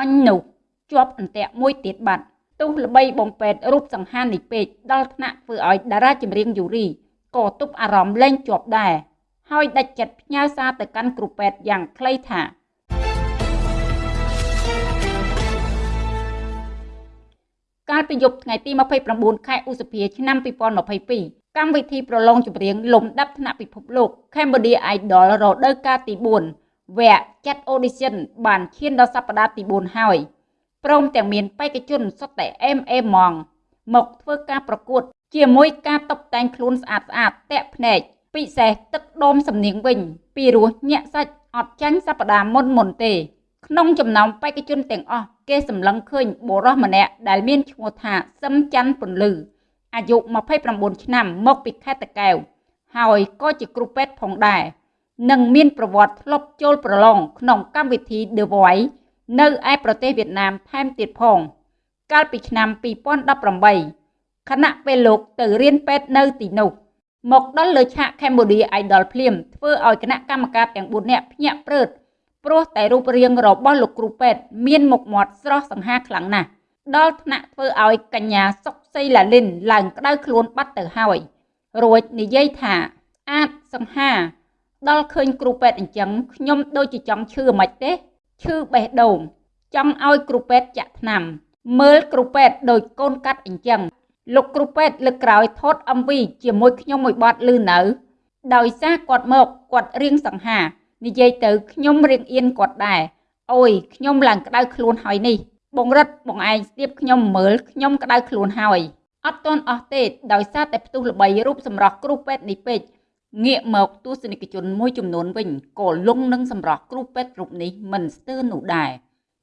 អញនោះជាប់អន្ទាក់មួយទៀតបាត់ទោះល្បីបងពេទ្យរូបសង្ហានេះពេកដល់ថ្នាក់ធ្វើឲ្យតារាចម្រៀងយូរីក៏ទប់អារម្មណ៍លែងជាប់ដែរហើយដាច់ចិត្តផ្ញើសារទៅកាន់គ្រូពេទ្យយ៉ាងខ្លីថាកាលពីយប់ថ្ងៃទី29ខែឧសភាឆ្នាំ2022កម្មវិធីប្រឡងចម្រៀងលំដាប់ថ្នាក់ពិភពលោក Cambodia Idol រដូវកាលទី4 វគ្គចាត់ audition បានឈានដល់សប្តាហ៍ទី4ហើយព្រមទាំងមានបេក្ខជនសុទ្ធតែអេមអេម៉ងមកធ្វើការប្រកួត ជាមួយការតុបតែងខ្លួនស្អាតស្អាតតាក់ភ្នែកពិសេសទឹកដុំសំនៀងវិញ ពីរោះញាក់សាច់អត់ចាញ់សប្តាហ៍មុនមុនទេ ក្នុងចំណោមបេក្ខជនទាំងអស់គេសម្លឹងឃើញបុរសម្នាក់ដែលមានឈ្មោះថាសឹមច័ន្ទពន្លឺអាយុ29ឆ្នាំមកពីខេត្តតាកែវហើយក៏ជាគ្រូពេទ្យផងដែរ និងមានប្រវត្តិធ្លាប់ចូលប្រឡងក្នុងកម្មវិធី The Voice នៅឯប្រទេសវៀតណាមថែមទៀតផង កាលពីឆ្នាំ2018ខណៈពេលលោកទៅរៀនពេទ្យនៅទីនោះមកដល់លើឆាក Cambodia Idol ភ្លាមធ្វើឲ្យគណៈកម្មការទាំង4នាក់ភ្ញាក់ព្រឺតព្រោះតែរូបរាងរបស់លោកគ្រូពេទ្យមានមុខមាត់ស្រស់សង្ហាខ្លាំងណាស់ដល់ថ្នាក់ធ្វើឲ្យកញ្ញាសុកសីឡាលិនឡើងក្តៅខ្លួនបាត់ទៅហើយរួចនិយាយថាអាចសង្ហា ដល់ឃើញគ្រូពេទ្យអញ្ចឹងខ្ញុំដូចជាចង់ឈឺមិនទេឈឺបេះដូងចង់ឲ្យគ្រូពេទ្យចាក់ថ្នាំមើលគ្រូពេទ្យដូចកូនកាត់អញ្ចឹងលោកគ្រូពេទ្យលើកក្រោយថត MV ជាមួយខ្ញុំមួយបទលឺនៅ ដោយសារគាត់មកគាត់រៀងសង្ហា និយាយទៅខ្ញុំរៀងអៀនគាត់ដែរអូយខ្ញុំឡើងក្តៅខ្លួនហើយនេះ បងរិទ្ធបងឯងស្ទាបខ្ញុំមើលខ្ញុំក្តៅខ្លួនហើយអត់ទាន់អស់ទេដោយសារតែផ្ទុះល្បីរូបសម្រស់គ្រូពេទ្យនេះពេក ងាកមកទស្សនិកជនមួយចំនួនវិញក៏លងនឹងសម្រស់គ្រូពេទ្យរូបនេះមិនស្ទើរនោះដែរ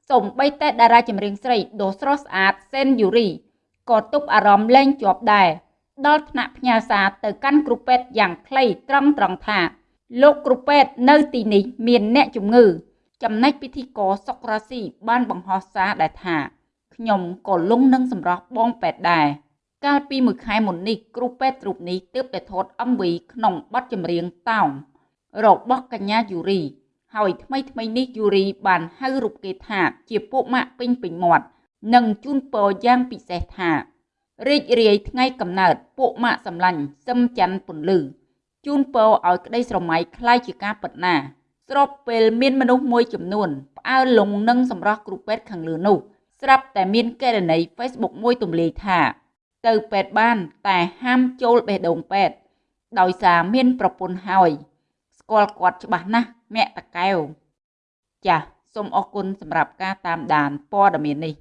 សូម្បីតែតារាចម្រៀងស្រីដ៏ស្រស់ស្អាតសេនយូរីក៏ទប់អារម្មណ៍លែងជាប់ដែរដល់ថ្នាក់ផ្ញើសារទៅកាន់គ្រូពេទ្យយ៉ាងខ្លីត្រង់ត្រង់ថាលោកគ្រូពេទ្យនៅទីនេះមានអ្នកជំងឺ ចំណែកពិធីករសុករ៉ាស៊ីបានបង្ហោះសារដែលថាខ្ញុំក៏លងនឹងសម្រស់បងពេទ្យដែរ កាលពីមួយខែមុននេះគ្រូពេទ្យរូបនេះទើបតែថត MV ក្នុងបទចម្រៀងតោងរបស់កញ្ញាយូរី ហើយថ្មីថ្មីនេះយូរីបានហៅរូបគេថាជាពួកម៉ាក់ពេញពេញមាត់និងជូនពរយ៉ាងពិសេសថារីករាយថ្ងៃកំណើតពួកម៉ាក់សម្លាញ់សឹមច័ន្ទពន្លឺជូនពរឲ្យក្តីស្រមៃคล้ายជាការពិតណាស្របពេលមានមនុស្សមួយចំនួនផ្អើលលងនឹងសម្រស់គ្រូពេទ្យខាងលើនោះស្រាប់តែមានករណី Facebook មួយទម្លាយថា ទៅពេទ្យបាន តែហាមចូលបេះដូងពេទ្យដោយសារមានប្រពន្ធហើយ ស្គាល់គាត់ច្បាស់ណាស់មាក់តកែវចាសសូមអរគុណសម្រាប់ការតាមដានព័ត៌មាននេះ